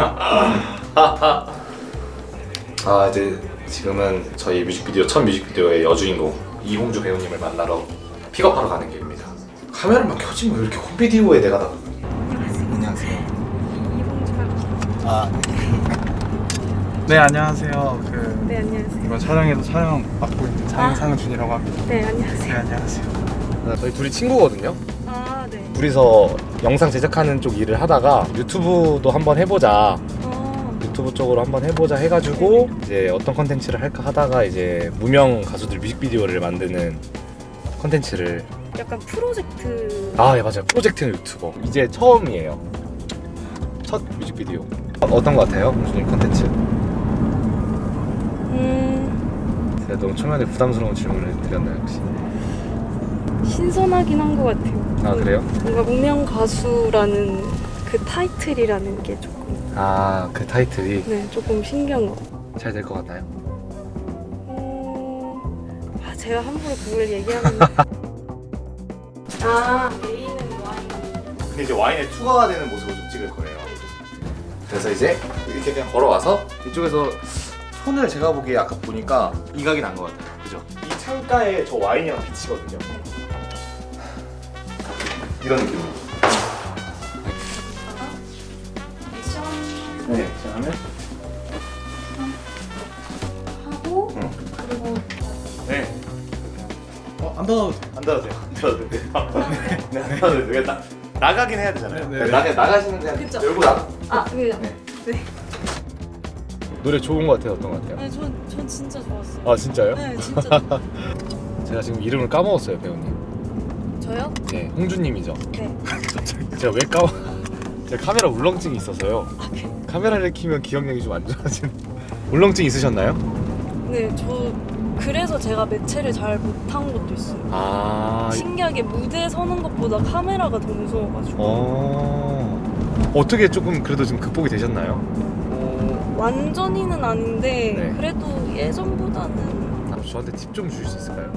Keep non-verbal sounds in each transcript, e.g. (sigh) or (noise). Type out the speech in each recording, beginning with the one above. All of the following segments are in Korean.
(laughs) 아 이제 지금은 저희 뮤직비디오 첫 뮤직비디오의 여주인공 이홍주 배우님을 만나러 픽업하러 가는 길입니다. 카메라만 켜지면 왜 이렇게 홈비디오에 내가 다 안녕하세요. 아, 네 안녕하세요. 그 네 안녕하세요. 이번 촬영에도 촬영 맡고 있는 장상준이라고 합니다. 네네 안녕하세요. 안녕하세요. 저희 둘이 친구거든요. 아 네. 둘이서 영상 제작하는 쪽 일을 하다가 유튜브도 한번 해보자. 어, 유튜브 쪽으로 한번 해보자 해가지고 이제 어떤 컨텐츠를 할까 하다가 이제 무명 가수들 뮤직비디오를 만드는 컨텐츠를. 약간 프로젝트. 아 예 맞아요. 프로젝트 유튜버. 이제 처음이에요. 첫 뮤직비디오. 어, 어떤 것 같아요? 홍준님 컨텐츠? 음. 제가 너무 초면에 부담스러운 질문을 드렸나요 혹시? 신선하긴 한 것 같아요. 아 그래요? 뭔가 무명 가수라는 그 타이틀이라는 게 조금 아 그 타이틀이 네 조금 신기한 것. 잘 될 것 같나요? 음, 아 제가 함부로 그걸 얘기하면. (laughs) 아 메인은 와인. 근데 이제 와인에 추가가 되는 모습을 좀 찍을 거예요. 그래서 이제 이렇게 그냥 걸어와서 이쪽에서 손을 제가 보기에 아까 보니까 이각이 난 것 같아요. 그죠? 이 창가에 저 와인이랑 비치거든요. 이런 느낌. 액션 네. 자 하면 하고 응. 그리고 네. 어 안 닫아도 돼. 안 닫아도 돼요. 안 닫아도 돼요. (laughs) 네. 안 닫아도 돼요. 나 나가긴 해야 되잖아요. 네, 네. 나가 나가시는 그냥 그쵸. 열고 나. 아 그죠. 네. 네. 노래 좋은 것 같아요. 어떤 것 같아요? 아니 전전 진짜 좋았어요. 아 진짜요? 네 진짜. (laughs) 제가 지금 이름을 까먹었어요, 배우님. 저요? 네, 홍주님이죠. 네. (laughs) 제가 왜 까먹? (laughs) 제가 카메라 울렁증이 있어서요. 아, 네. 카메라를 키면 기억력이 좀 안 좋아지는. (laughs) 울렁증 있으셨나요? 네, 저 그래서 제가 매체를 잘 못한 것도 있어요. 아, 신기하게 무대에 서는 것보다 카메라가 더 무서워가지고 어. 어떻게 조금 그래도 지금 극복이 되셨나요? 어, 완전히는 아닌데 네. 그래도 예전보다는 아, 저한테 팁 좀 주실 수 있을까요?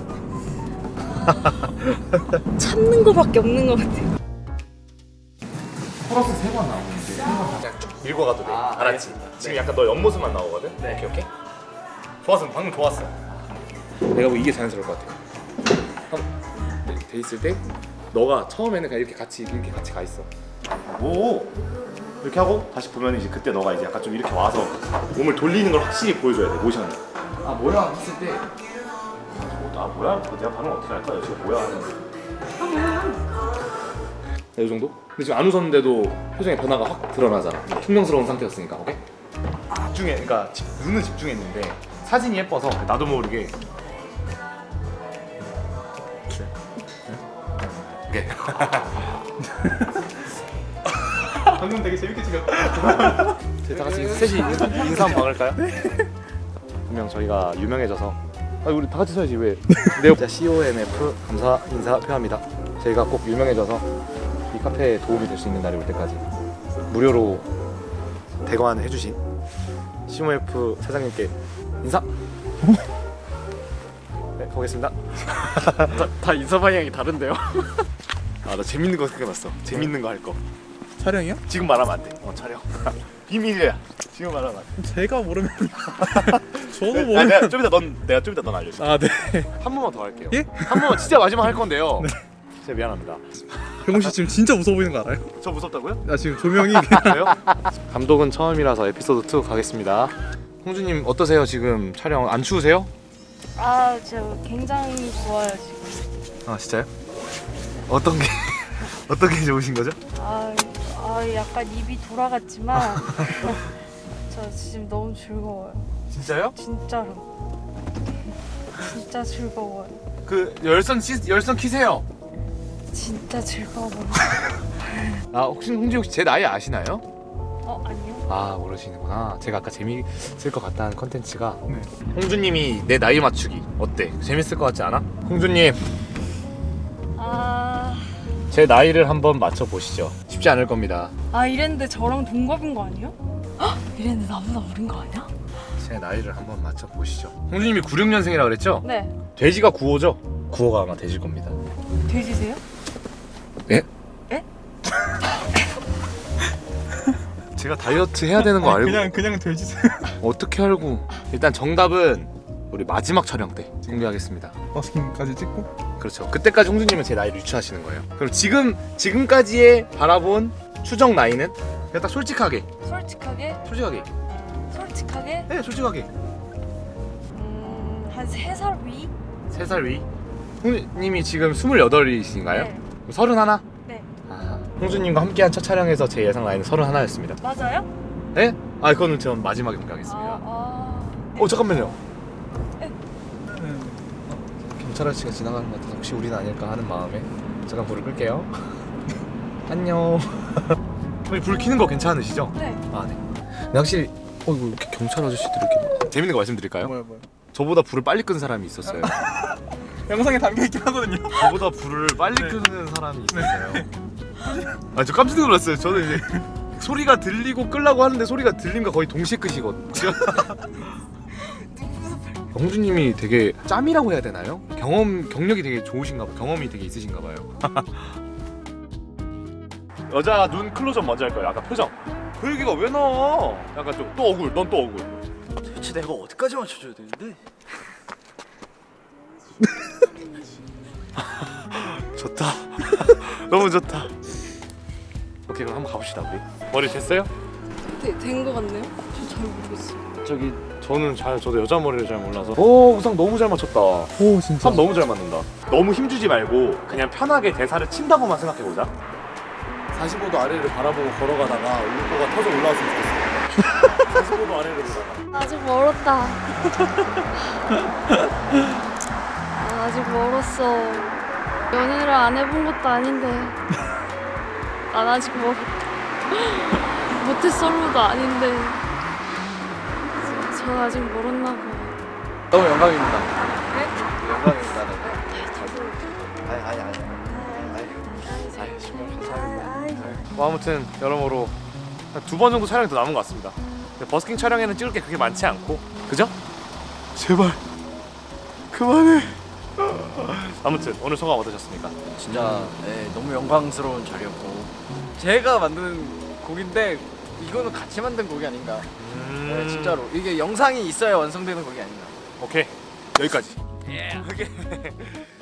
(laughs) 참는 거밖에 없는 것 같아요. 코러스 세 번 나오는데 그냥 쭉 밀고 가도 돼. 아, 알았지? 지금 약간 너 옆모습만 나오거든. 네. 오케이 오케이. 좋았어, 방금 좋았어. 내가 뭐 이게 자연스러울 것 같아. 한- 돼- 돼 있을 때 너가 처음에는 그냥 이렇게 같이 이렇게 같이 가 있어. 오 이렇게 하고 다시 보면 이제 그때 너가 이제 약간 좀 이렇게 와서 몸을 돌리는 걸 확실히 보여줘야 돼 모션을. 아 모양 했을 때 아 뭐야? 내가 반응 어떻게 할까? 지금 뭐야 하는. 네, 이 정도? 근데 지금 안 웃었는데도 표정의 변화가 확 드러나잖아. 퉁명스러운 상태였으니까, 오케이? 집중해, 그러니까 집, 눈은 집중했는데 사진이 예뻐서 나도 모르게. 오케이. (laughs) 방금 되게 재밌게 찍었다. 저희 다 같이 셋이 인사, 인사 한번 박을까요? 분명 저희가 유명해져서 아 우리 다 같이 서야지 왜? (laughs) 네. 자 COMF 감사 인사 표합니다. 저희가 꼭 유명해져서 이 카페에 도움이 될 수 있는 날이 올 때까지 무료로 대관 해주신 COMF 사장님께 인사. (laughs) 네 보겠습니다. (laughs) 다 인사 방향이 다른데요? 아 나 재밌는 거 생각났어. 재밌는 거 할 거. 촬영이요? 지금 말하면 안 돼. 어 촬영. 비밀이야. 지금 돼. 제가 모르면 (laughs) 저도 네, 모르면 아, 내가 좀 이따 넌 내가 좀 이따 넌 알려줘. 아 네. 한 번만 더 할게요. 예? 한 번만 진짜 마지막 할 건데요. 진짜 미안합니다. 병훈 씨 지금 진짜 무서워 보이는 거 알아요? 저 무섭다고요? 나 지금 조명이 (laughs) 그래요? (laughs) 감독은 처음이라서 에피소드 2 가겠습니다. 홍주님 어떠세요 지금 촬영 안 추우세요? 아, 저 굉장히 좋아요 지금. 아 진짜요? 어떤 게 어떤 게 좋으신 거죠? 아, 아 약간 입이 돌아갔지만 (laughs) 저 지금 너무 즐거워요. 진짜요? 진짜로. 진짜 즐거워요. 그 열선 키, 열선 키세요. 진짜 즐거워요. (laughs) 아 혹시 홍지 혹시 제 나이 아시나요? 어 아니요. 아 모르시는구나. 제가 아까 재미있을 것 같다는 컨텐츠가 네. 홍주님이 내 나이 맞추기 어때? 재밌을 것 같지 않아? 홍주님 아, 제 나이를 한번 맞춰 보시죠. 쉽지 않을 겁니다. 아 이랬는데 저랑 동갑인 거 아니에요? 헉, 이랬는데 나보다 어린 거 아니야? 제 나이를 한번 맞춰 보시죠. 홍주님이 96년생이라 그랬죠? 네. 돼지가 9호죠? 9호가 아마 되실 겁니다. 돼지세요? 예? 예? 제가 다이어트 해야 되는 거 알고 그냥 그냥 돼지세요. 어떻게 알고 일단 정답은 우리 마지막 촬영 때 공개하겠습니다 버스킹까지 찍고. 그렇죠 그때까지 홍준님은 제 나이를 유추하시는 거예요 그럼 지금 지금까지의 바라본 추정 나이는 그냥 딱 솔직하게 솔직하게 솔직하게 솔직하게 네 솔직하게 음, 한 3살 위? 3살 위 홍준님이 지금 28이신가요? 네. 서른 하나? 네. 아, 홍준님과 함께한 첫 촬영에서 제 예상 나이는 서른 하나였습니다 맞아요? 네? 아 그거는 전 마지막에 공개하겠습니다 아, 아. 어 잠깐만요 네. 경찰 아저씨가 지나가는 것 같아서 혹시 우리는 아닐까 하는 마음에 잠깐 불을 끌게요 (laughs) 안녕 (laughs) 불 켜는 거 괜찮으시죠? 네. 아 네. 근데 확실히 어 이거 이렇게 경찰 아저씨들 이렇게 막- 재밌는 거 말씀드릴까요? 뭐야 뭐야. 저보다 불을 빨리 끈 사람이 있었어요. (laughs) 영상에 담겨 있긴 하거든요. 저보다 불을 빨리 네. 끄는 사람이 있었어요. 아 저 깜짝 놀랐어요. 저는 이제 소리가 들리고 끄려고 하는데 소리가 들림과 거의 동시에 끄시거든요. 홍주님이 되게 짬이라고 해야 되나요? 경험 경력이 되게 좋으신가 봐. 경험이 되게 있으신가 봐요. (laughs) 여자 눈 클로즈업 먼저 할 거예요. 아까 표정. 그 얘기가 왜 나와? 약간 좀 또 억울. 넌 또 억울. 대체 내가 어디까지 맞춰줘야 되는데? (laughs) 좋다. (laughs) 너무 좋다. 오케이 그럼 한번 가봅시다 우리. 머리 됐어요? 된거 같네요? 저 잘 모르겠어요. 저기 저는 잘 저도 여자 머리를 잘 몰라서. 오 우상 너무 잘 맞췄다. 오 진짜. 참 너무 잘 맞는다. 너무 힘주지 말고 그냥 편하게 대사를 친다고만 생각해 보자. 45도 아래를 바라보고 걸어가다가 울보가 터져 올라왔으면 좋겠어. 45도 아래를 보다가. 아직 멀었다. (laughs) 아, 아직 멀었어. 연애를 안 해본 것도 아닌데. 난 아직 멀었다. (laughs) 모태솔로도 아닌데. 저 아직 멀었나 봐. 너무 영광입니다. 네? 영광입니다. 아니 아니 아니. 아니 정말 감사합니다. 뭐 아무튼 여러모로 두 번 정도 촬영이 더 남은 것 같습니다. 버스킹 촬영에는 찍을 게 그렇게 많지 않고, 그죠? 제발 그만해. 아무튼 오늘 소감 어떠셨습니까? 진짜 네, 너무 영광스러운 자리였고 제가 만든 곡인데 이거는 같이 만든 곡이 아닌가. 네, 진짜로 이게 영상이 있어야 완성되는 곡이 아닌가. 오케이 여기까지. 오케이. (laughs)